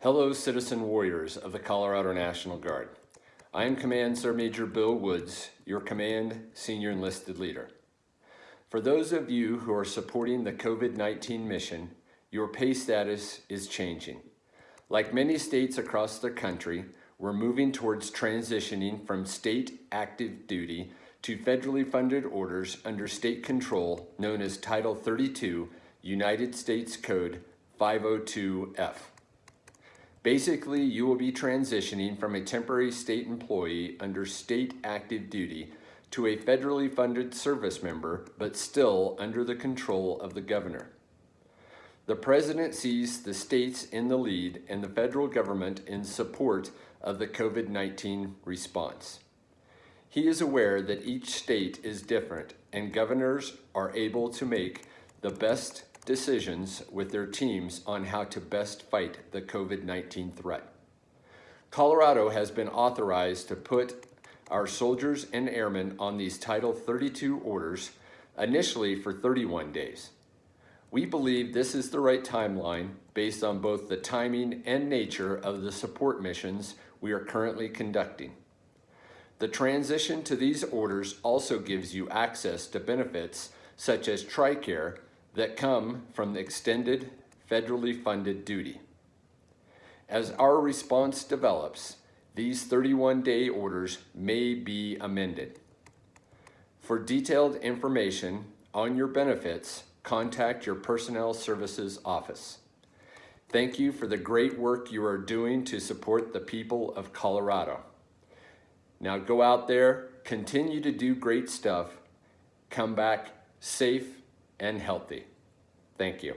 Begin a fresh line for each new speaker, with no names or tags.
Hello, citizen warriors of the Colorado National Guard. I am Command Sergeant Major Bill Woods, your command senior enlisted leader. For those of you who are supporting the COVID-19 mission, your pay status is changing. Like many states across the country, we're moving towards transitioning from state active duty to federally funded orders under state control known as Title 32, United States Code 502F. Basically, you will be transitioning from a temporary state employee under state active duty to a federally funded service member, but still under the control of the governor. The president sees the states in the lead and the federal government in support of the COVID-19 response. He is aware that each state is different and governors are able to make the best decisions with their teams on how to best fight the COVID-19 threat. Colorado has been authorized to put our soldiers and airmen on these Title 32 orders initially for 31 days. We believe this is the right timeline based on both the timing and nature of the support missions we are currently conducting. The transition to these orders also gives you access to benefits such as TRICARE that come from the extended federally funded duty. As our response develops, these 31-day orders may be amended. For detailed information on your benefits, contact your Personnel Services Office. Thank you for the great work you are doing to support the people of Colorado. Now go out there, continue to do great stuff, come back safe and healthy. Thank you.